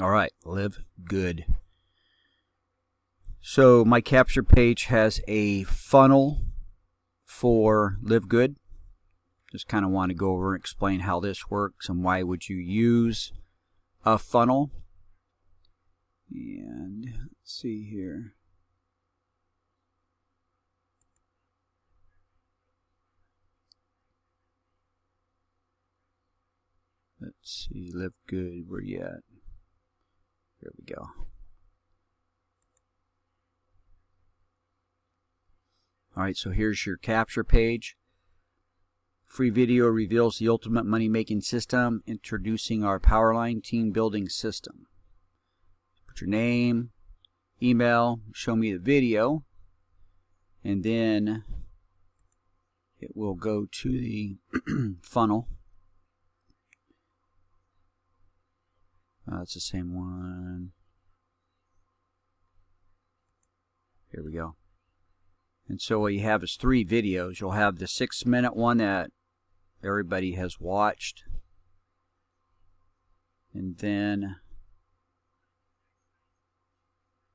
All right, live good. So my capture page has a funnel for live good. Just kind of want to go over and explain how this works and why would you use a funnel. And let's see here. Let's see, live good, where you at? Here we go. Alright, so here's your capture page. Free video reveals the ultimate money making system, introducing our Powerline team building system. Put your name, email, show me the video, and then it will go to the funnel. Uh, it's the same one. Here we go. And so what you have is three videos. You'll have the six minute one that everybody has watched. And then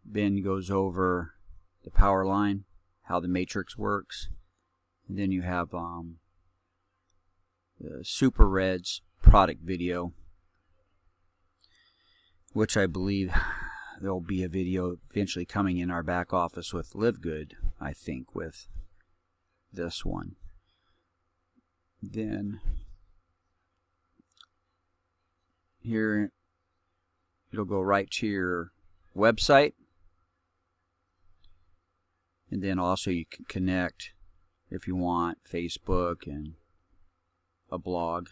Ben goes over the power line, how the matrix works. And then you have um, the Super Reds product video, which I believe there'll be a video eventually coming in our back office with Live Good, I think, with this one. Then here it'll go right to your website. And then also you can connect if you want Facebook and a blog.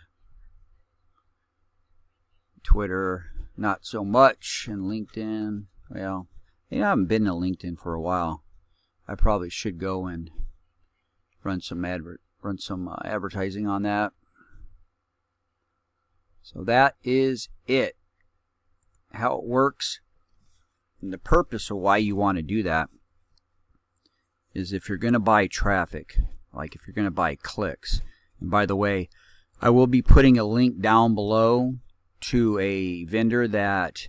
Twitter, not so much, and LinkedIn. Well, you know, I haven't been to LinkedIn for a while. I probably should go and run some advert, run some uh, advertising on that. So that is it. How it works, and the purpose of why you want to do that is if you're going to buy traffic, like if you're going to buy clicks. And by the way, I will be putting a link down below to a vendor that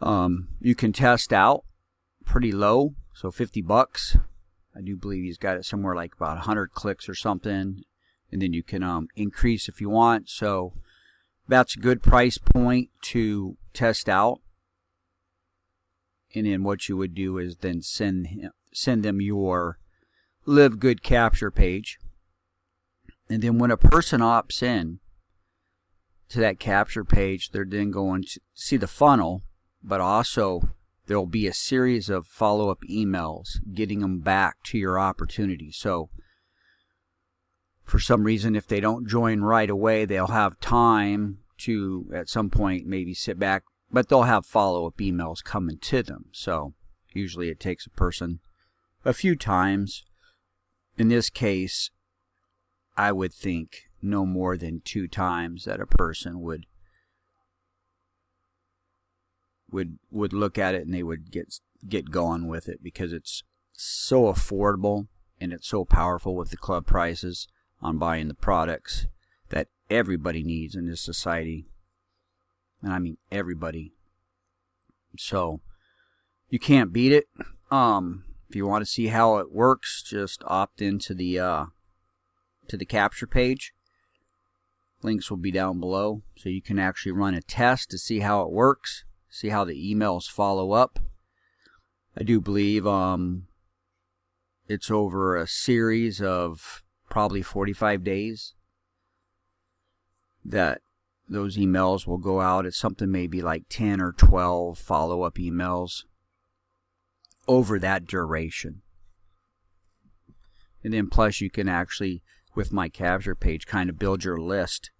um, you can test out pretty low, so 50 bucks. I do believe he's got it somewhere like about 100 clicks or something, and then you can um, increase if you want. So that's a good price point to test out. And then what you would do is then send him, send them your live good capture page. And then when a person opts in, to that capture page, they're then going to see the funnel, but also there will be a series of follow up emails getting them back to your opportunity. So, for some reason, if they don't join right away, they'll have time to, at some point, maybe sit back, but they'll have follow up emails coming to them. So, usually it takes a person a few times. In this case, I would think no more than two times that a person would would would look at it and they would get get going with it because it's so affordable and it's so powerful with the club prices on buying the products that everybody needs in this society. And I mean everybody. So you can't beat it. Um if you want to see how it works just opt into the uh to the capture page Links will be down below so you can actually run a test to see how it works, see how the emails follow up. I do believe um, it's over a series of probably 45 days that those emails will go out. It's something maybe like 10 or 12 follow up emails over that duration. And then plus you can actually with my capture page kind of build your list.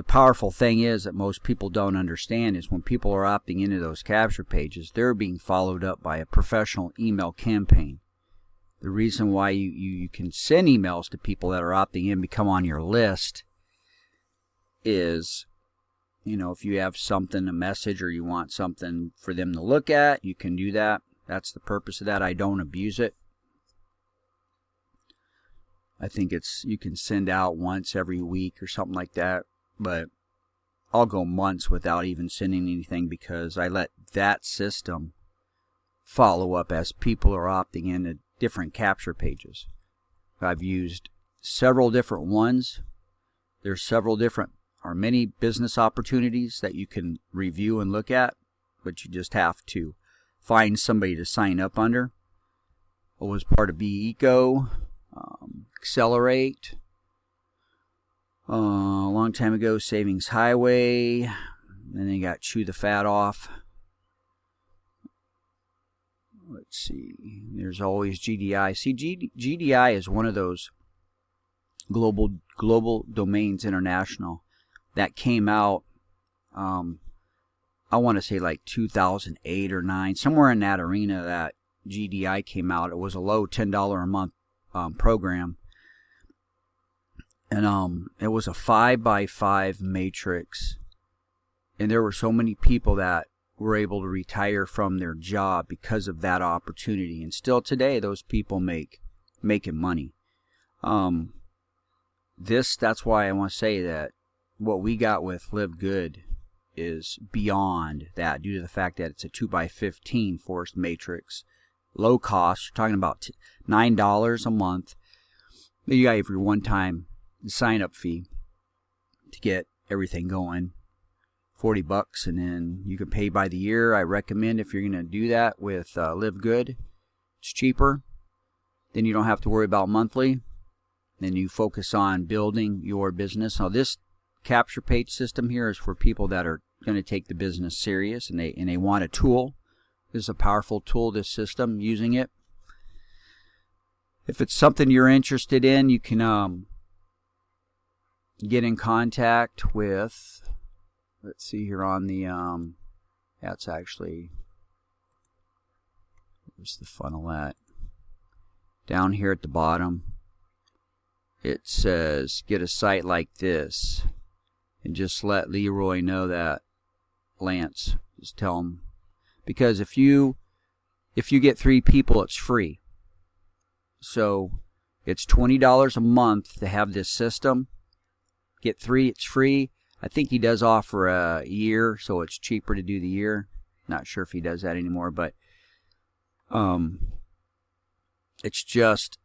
The powerful thing is that most people don't understand is when people are opting into those capture pages, they're being followed up by a professional email campaign. The reason why you, you, you can send emails to people that are opting in become on your list is you know, if you have something, a message, or you want something for them to look at, you can do that. That's the purpose of that. I don't abuse it. I think it's you can send out once every week or something like that. But I'll go months without even sending anything because I let that system follow up as people are opting in into different capture pages. I've used several different ones. There's several different or many business opportunities that you can review and look at, but you just have to find somebody to sign up under. I was part of BECO, um, Accelerate, uh, a long time ago, Savings Highway, then they got Chew the Fat Off. Let's see, there's always GDI. See, G- GDI is one of those global global domains international that came out um, I want to say like 2008 or 9, somewhere in that arena that GDI came out. It was a low $10 a month um, program. And um, it was a 5 by 5 matrix. And there were so many people that were able to retire from their job because of that opportunity. And still today, those people make making money. Um, this, that's why I want to say that what we got with Live Good is beyond that due to the fact that it's a 2x15 forced matrix. Low cost, you're talking about $9 a month. You got your one time sign up fee to get everything going. 40 bucks and then you can pay by the year. I recommend if you're going to do that with uh, Live Good, it's cheaper. Then you don't have to worry about monthly. Then you focus on building your business. Now this capture page system here is for people that are going to take the business serious and they and they want a tool. This is a powerful tool, this system, using it. If it's something you're interested in, you can um, get in contact with, let's see here on the, um, that's actually, where's the funnel at? Down here at the bottom, it says get a site like this and just let Leroy know that Lance. Just tell him because if you if you get three people, it's free. So it's twenty dollars a month to have this system. Get three, it's free. I think he does offer a year, so it's cheaper to do the year. Not sure if he does that anymore, but um, it's just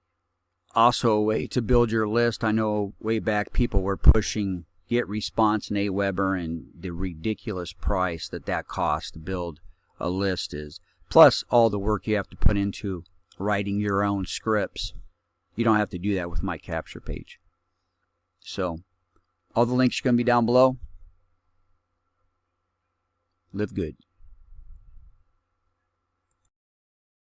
also a way to build your list. I know way back people were pushing Get Response and Aweber and the ridiculous price that that costs to build a list is. Plus all the work you have to put into writing your own scripts. You don't have to do that with my capture page. So all the links are going to be down below. Live good.